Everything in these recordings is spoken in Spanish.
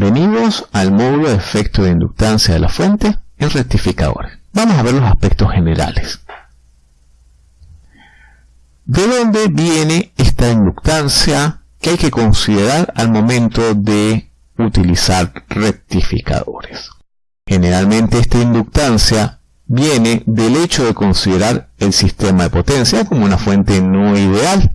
Bienvenidos al módulo de efecto de inductancia de la fuente en rectificadores. Vamos a ver los aspectos generales. ¿De dónde viene esta inductancia que hay que considerar al momento de utilizar rectificadores? Generalmente esta inductancia viene del hecho de considerar el sistema de potencia como una fuente no ideal.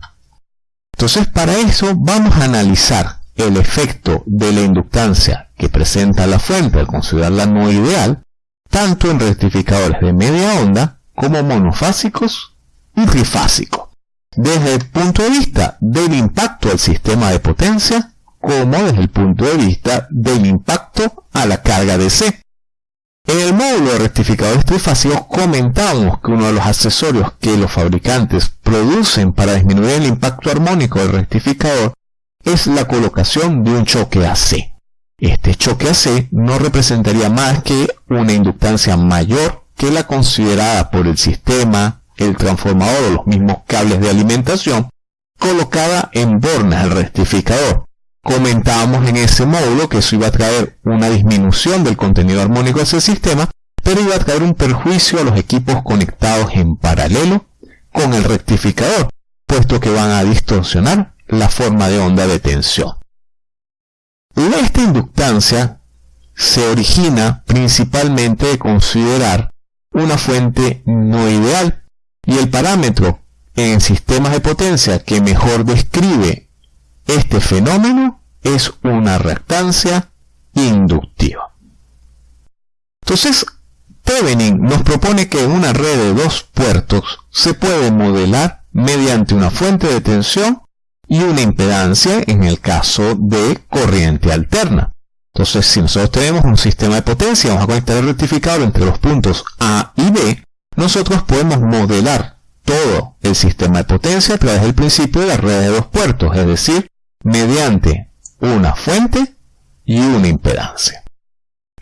Entonces para eso vamos a analizar el efecto de la inductancia que presenta la fuente al considerarla no ideal, tanto en rectificadores de media onda como monofásicos y trifásicos, desde el punto de vista del impacto al sistema de potencia como desde el punto de vista del impacto a la carga DC. En el módulo de rectificadores trifásicos comentamos que uno de los accesorios que los fabricantes producen para disminuir el impacto armónico del rectificador es la colocación de un choque AC. Este choque AC no representaría más que una inductancia mayor que la considerada por el sistema, el transformador o los mismos cables de alimentación colocada en bornas del rectificador. Comentábamos en ese módulo que eso iba a traer una disminución del contenido armónico de ese sistema, pero iba a traer un perjuicio a los equipos conectados en paralelo con el rectificador, puesto que van a distorsionar la forma de onda de tensión. Esta inductancia se origina principalmente de considerar una fuente no ideal y el parámetro en sistemas de potencia que mejor describe este fenómeno es una reactancia inductiva. Entonces, Thevenin nos propone que una red de dos puertos se puede modelar mediante una fuente de tensión y una impedancia en el caso de corriente alterna. Entonces, si nosotros tenemos un sistema de potencia, vamos a conectar el rectificador entre los puntos A y B, nosotros podemos modelar todo el sistema de potencia a través del principio de la red de dos puertos, es decir, mediante una fuente y una impedancia.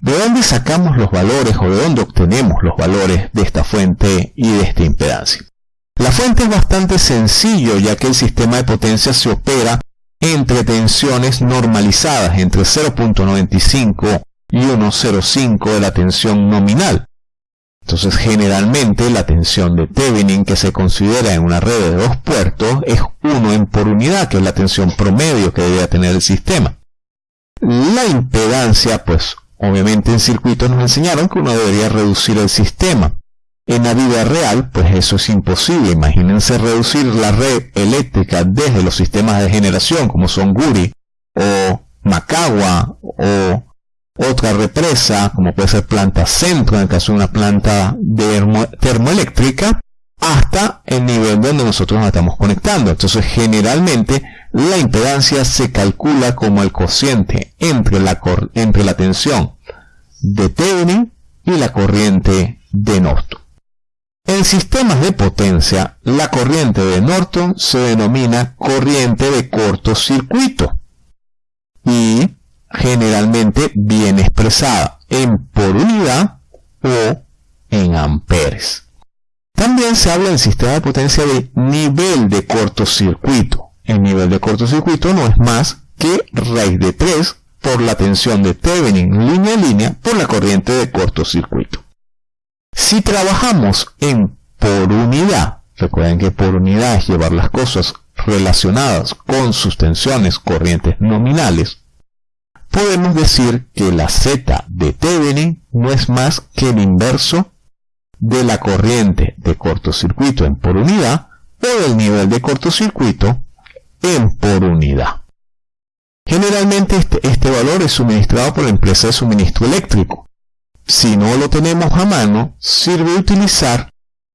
¿De dónde sacamos los valores o de dónde obtenemos los valores de esta fuente y de esta impedancia? La fuente es bastante sencillo ya que el sistema de potencia se opera entre tensiones normalizadas entre 0.95 y 1.05 de la tensión nominal. Entonces generalmente la tensión de Thevenin que se considera en una red de dos puertos es 1 en por unidad, que es la tensión promedio que debería tener el sistema. La impedancia, pues obviamente en circuitos nos enseñaron que uno debería reducir el sistema. En la vida real, pues eso es imposible. Imagínense reducir la red eléctrica desde los sistemas de generación como son Guri o Macagua o otra represa como puede ser planta centro en el caso de una planta termoeléctrica hasta el nivel donde nosotros nos estamos conectando. Entonces generalmente la impedancia se calcula como el cociente entre la, entre la tensión de Thevenin y la corriente de Norton. En sistemas de potencia, la corriente de Norton se denomina corriente de cortocircuito y generalmente viene expresada en por unidad o en amperes. También se habla en sistema de potencia de nivel de cortocircuito. El nivel de cortocircuito no es más que raíz de 3 por la tensión de Thevenin línea a línea por la corriente de cortocircuito. Si trabajamos en por unidad, recuerden que por unidad es llevar las cosas relacionadas con sus tensiones corrientes nominales, podemos decir que la Z de Thevenin no es más que el inverso de la corriente de cortocircuito en por unidad o del nivel de cortocircuito en por unidad. Generalmente este, este valor es suministrado por la empresa de suministro eléctrico, si no lo tenemos a mano, sirve utilizar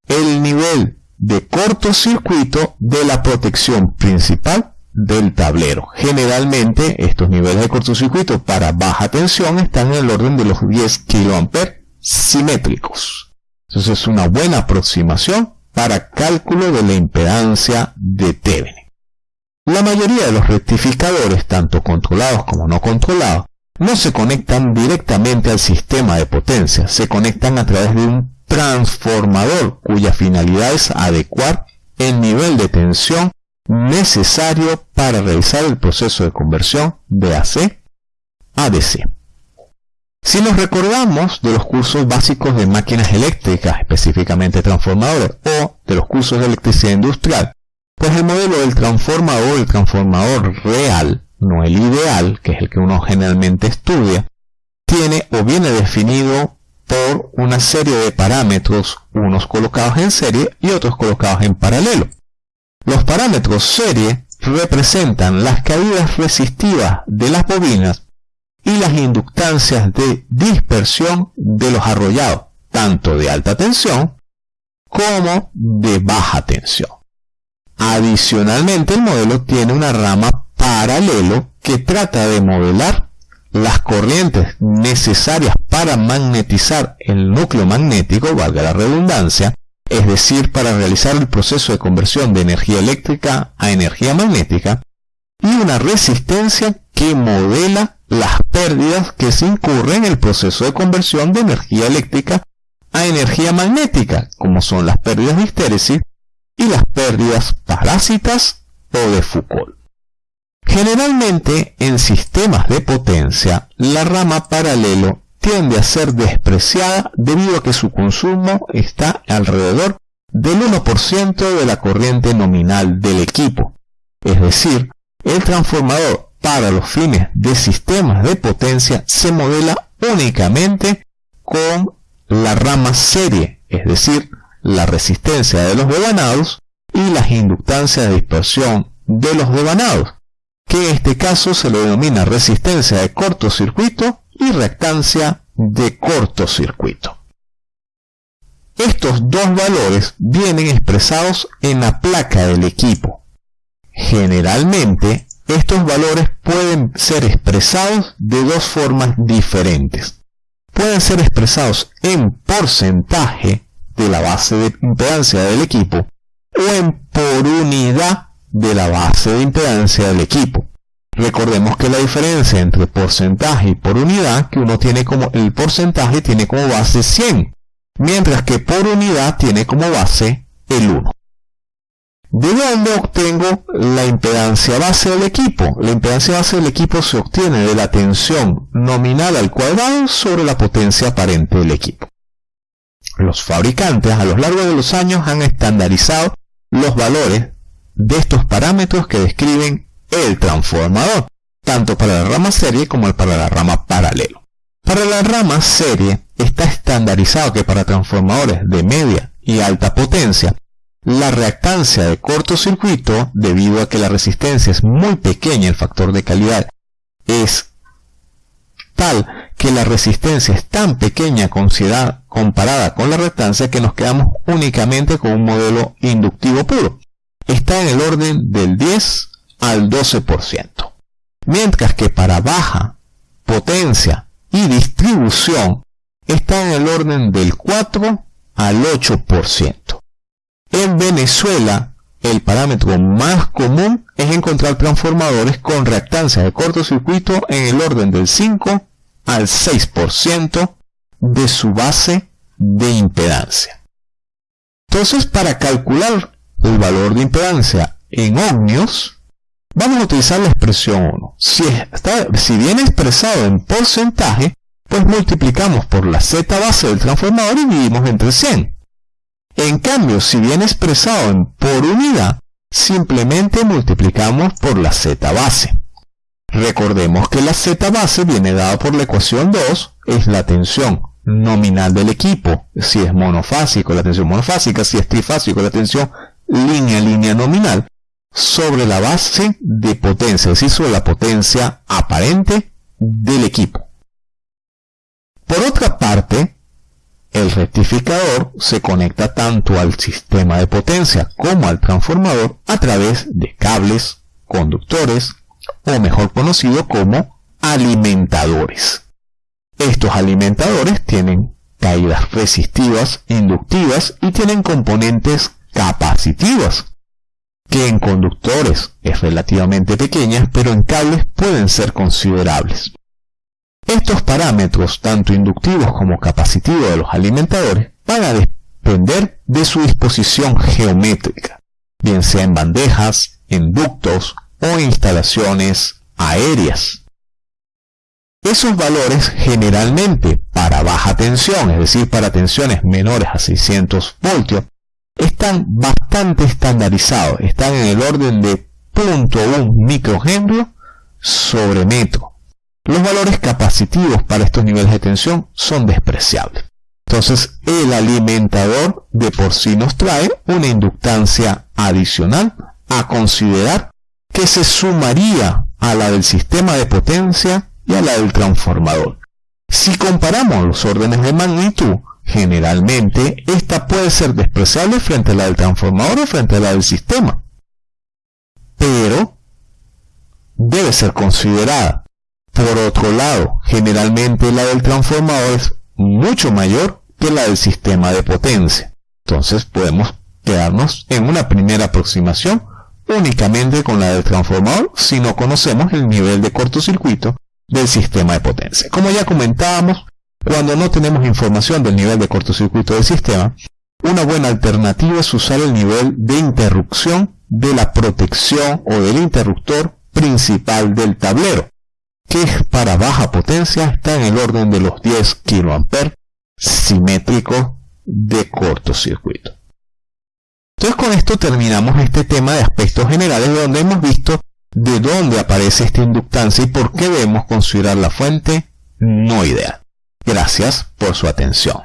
el nivel de cortocircuito de la protección principal del tablero. Generalmente estos niveles de cortocircuito para baja tensión están en el orden de los 10 kA simétricos. Entonces es una buena aproximación para cálculo de la impedancia de Thevenin. La mayoría de los rectificadores, tanto controlados como no controlados, no se conectan directamente al sistema de potencia, se conectan a través de un transformador cuya finalidad es adecuar el nivel de tensión necesario para realizar el proceso de conversión de AC ADC. Si nos recordamos de los cursos básicos de máquinas eléctricas, específicamente transformadores, o de los cursos de electricidad industrial, pues el modelo del transformador, el transformador real, no el ideal, que es el que uno generalmente estudia, tiene o viene definido por una serie de parámetros, unos colocados en serie y otros colocados en paralelo. Los parámetros serie representan las caídas resistivas de las bobinas y las inductancias de dispersión de los arrollados, tanto de alta tensión como de baja tensión. Adicionalmente, el modelo tiene una rama paralelo que trata de modelar las corrientes necesarias para magnetizar el núcleo magnético, valga la redundancia, es decir, para realizar el proceso de conversión de energía eléctrica a energía magnética, y una resistencia que modela las pérdidas que se incurren en el proceso de conversión de energía eléctrica a energía magnética, como son las pérdidas de histéresis y las pérdidas parásitas o de Foucault. Generalmente en sistemas de potencia, la rama paralelo tiende a ser despreciada debido a que su consumo está alrededor del 1% de la corriente nominal del equipo. Es decir, el transformador para los fines de sistemas de potencia se modela únicamente con la rama serie, es decir, la resistencia de los devanados y las inductancias de dispersión de los devanados, que en este caso se le denomina resistencia de cortocircuito y reactancia de cortocircuito. Estos dos valores vienen expresados en la placa del equipo. Generalmente, estos valores pueden ser expresados de dos formas diferentes. Pueden ser expresados en porcentaje de la base de impedancia del equipo o en por unidad de la base de impedancia del equipo. Recordemos que la diferencia entre porcentaje y por unidad, que uno tiene como el porcentaje tiene como base 100, mientras que por unidad tiene como base el 1. ¿De dónde obtengo la impedancia base del equipo? La impedancia base del equipo se obtiene de la tensión nominal al cuadrado sobre la potencia aparente del equipo. Los fabricantes a lo largo de los años han estandarizado los valores de estos parámetros que describen el transformador, tanto para la rama serie como para la rama paralelo. Para la rama serie está estandarizado que para transformadores de media y alta potencia, la reactancia de cortocircuito, debido a que la resistencia es muy pequeña, el factor de calidad es tal que la resistencia es tan pequeña comparada con la reactancia que nos quedamos únicamente con un modelo inductivo puro. Está en el orden del 10 al 12%. Mientras que para baja potencia y distribución está en el orden del 4 al 8%. En Venezuela, el parámetro más común es encontrar transformadores con reactancia de cortocircuito en el orden del 5 al 6% de su base de impedancia. Entonces, para calcular el valor de impedancia en ohmios, vamos a utilizar la expresión 1. Si, si viene expresado en porcentaje, pues multiplicamos por la z base del transformador y dividimos entre 100. En cambio, si viene expresado en por unidad, simplemente multiplicamos por la z base. Recordemos que la Z base viene dada por la ecuación 2, es la tensión nominal del equipo, si es monofásico la tensión monofásica, si es trifásico la tensión línea línea nominal, sobre la base de potencia, es decir, sobre la potencia aparente del equipo. Por otra parte, el rectificador se conecta tanto al sistema de potencia como al transformador a través de cables, conductores, o mejor conocido como alimentadores. Estos alimentadores tienen caídas resistivas, inductivas y tienen componentes capacitivas, que en conductores es relativamente pequeñas, pero en cables pueden ser considerables. Estos parámetros, tanto inductivos como capacitivos de los alimentadores, van a depender de su disposición geométrica, bien sea en bandejas, en ductos o instalaciones aéreas. Esos valores generalmente para baja tensión, es decir, para tensiones menores a 600 voltios, están bastante estandarizados, están en el orden de 0.1 microhenry sobre metro. Los valores capacitivos para estos niveles de tensión son despreciables. Entonces, el alimentador de por sí nos trae una inductancia adicional a considerar que se sumaría a la del sistema de potencia y a la del transformador. Si comparamos los órdenes de magnitud, generalmente esta puede ser despreciable frente a la del transformador o frente a la del sistema. Pero debe ser considerada. Por otro lado, generalmente la del transformador es mucho mayor que la del sistema de potencia. Entonces podemos quedarnos en una primera aproximación únicamente con la del transformador si no conocemos el nivel de cortocircuito del sistema de potencia. Como ya comentábamos, cuando no tenemos información del nivel de cortocircuito del sistema, una buena alternativa es usar el nivel de interrupción de la protección o del interruptor principal del tablero, que para baja potencia está en el orden de los 10 kA simétricos de cortocircuito. Entonces con esto terminamos este tema de aspectos generales donde hemos visto de dónde aparece esta inductancia y por qué debemos considerar la fuente no ideal. Gracias por su atención.